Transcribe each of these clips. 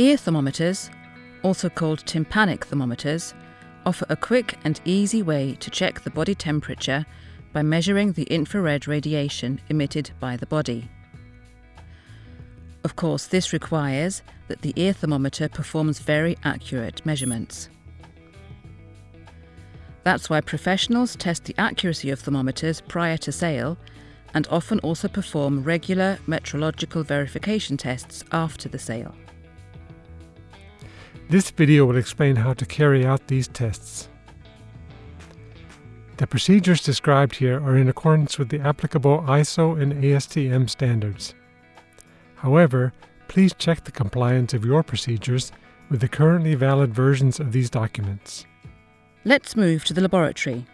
Ear thermometers, also called tympanic thermometers, offer a quick and easy way to check the body temperature by measuring the infrared radiation emitted by the body. Of course, this requires that the ear thermometer performs very accurate measurements. That's why professionals test the accuracy of thermometers prior to sale and often also perform regular metrological verification tests after the sale. This video will explain how to carry out these tests. The procedures described here are in accordance with the applicable ISO and ASTM standards. However, please check the compliance of your procedures with the currently valid versions of these documents. Let's move to the laboratory.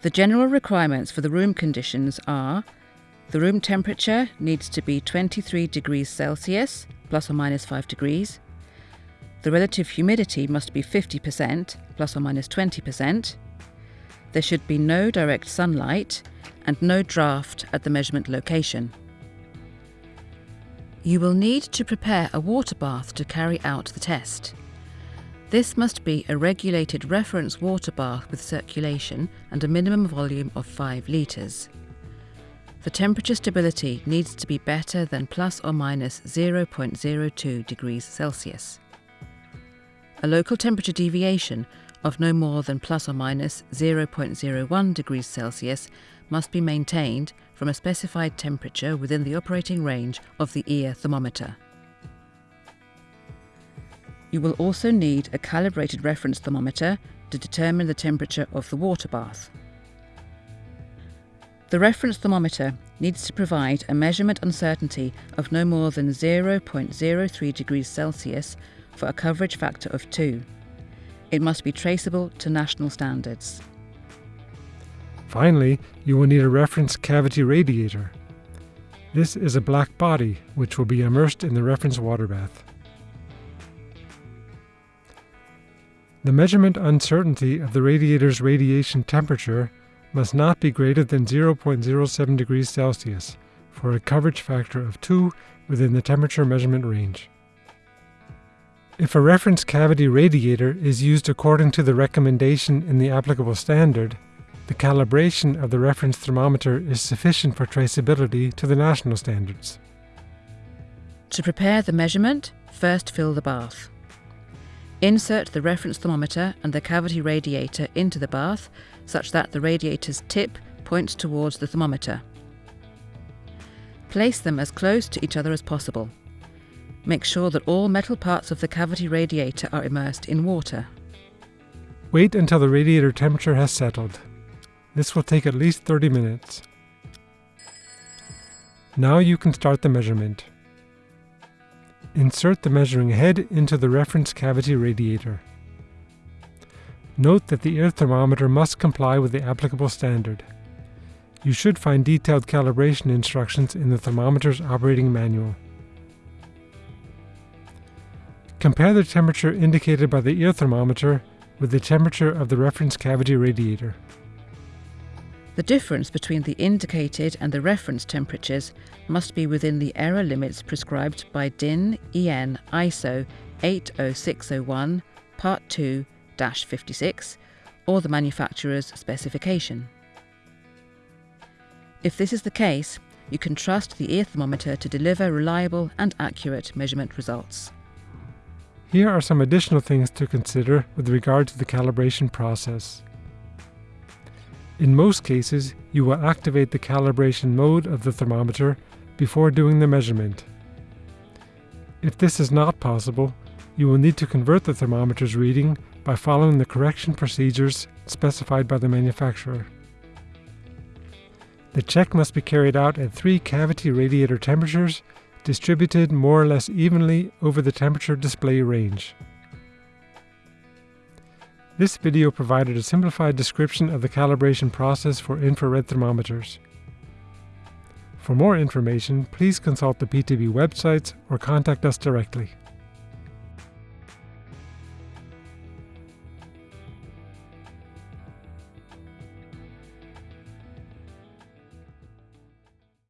The general requirements for the room conditions are the room temperature needs to be 23 degrees Celsius, plus or minus 5 degrees. The relative humidity must be 50%, plus or minus 20%. There should be no direct sunlight and no draft at the measurement location. You will need to prepare a water bath to carry out the test. This must be a regulated reference water bath with circulation and a minimum volume of 5 litres. The temperature stability needs to be better than plus or minus 0.02 degrees Celsius. A local temperature deviation of no more than plus or minus 0.01 degrees Celsius must be maintained from a specified temperature within the operating range of the ear thermometer. You will also need a calibrated reference thermometer to determine the temperature of the water bath. The reference thermometer needs to provide a measurement uncertainty of no more than 0.03 degrees Celsius for a coverage factor of 2. It must be traceable to national standards. Finally, you will need a reference cavity radiator. This is a black body which will be immersed in the reference water bath. The measurement uncertainty of the radiator's radiation temperature must not be greater than 0.07 degrees Celsius for a coverage factor of 2 within the temperature measurement range. If a reference cavity radiator is used according to the recommendation in the applicable standard, the calibration of the reference thermometer is sufficient for traceability to the national standards. To prepare the measurement, first fill the bath. Insert the reference thermometer and the cavity radiator into the bath such that the radiator's tip points towards the thermometer. Place them as close to each other as possible. Make sure that all metal parts of the cavity radiator are immersed in water. Wait until the radiator temperature has settled. This will take at least 30 minutes. Now you can start the measurement. Insert the measuring head into the reference cavity radiator. Note that the ear thermometer must comply with the applicable standard. You should find detailed calibration instructions in the thermometer's operating manual. Compare the temperature indicated by the ear thermometer with the temperature of the reference cavity radiator. The difference between the indicated and the reference temperatures must be within the error limits prescribed by DIN EN ISO 80601 Part 2 56 or the manufacturer's specification. If this is the case, you can trust the ear thermometer to deliver reliable and accurate measurement results. Here are some additional things to consider with regard to the calibration process. In most cases, you will activate the calibration mode of the thermometer before doing the measurement. If this is not possible, you will need to convert the thermometer's reading by following the correction procedures specified by the manufacturer. The check must be carried out at three cavity radiator temperatures, distributed more or less evenly over the temperature display range. This video provided a simplified description of the calibration process for infrared thermometers. For more information, please consult the PTB websites or contact us directly.